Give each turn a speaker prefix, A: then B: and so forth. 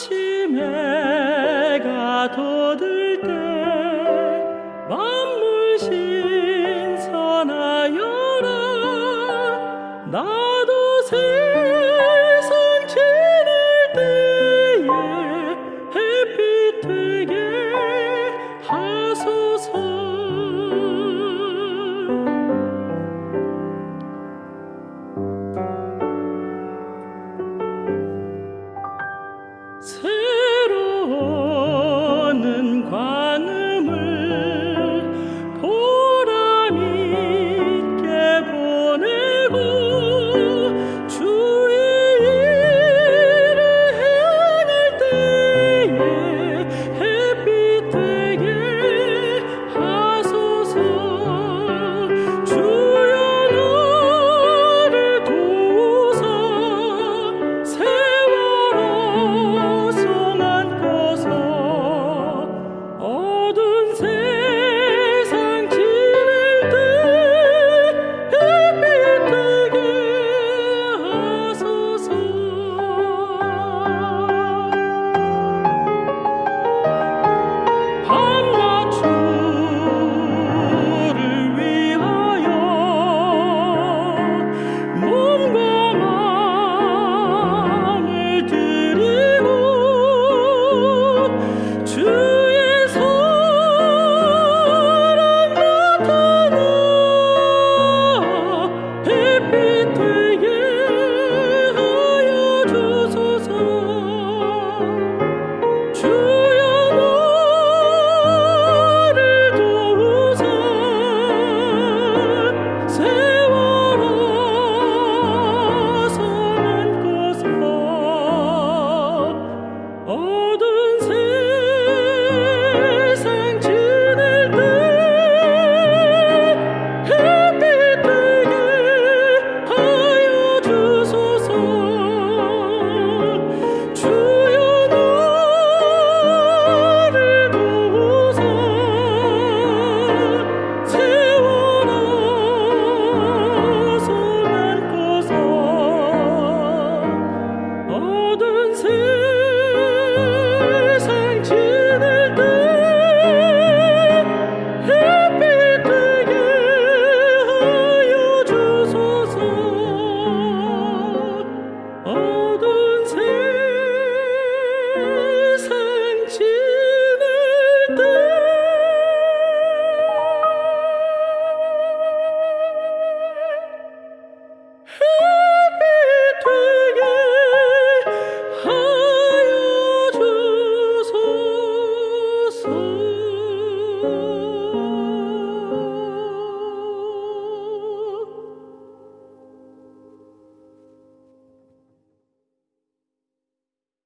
A: 아침에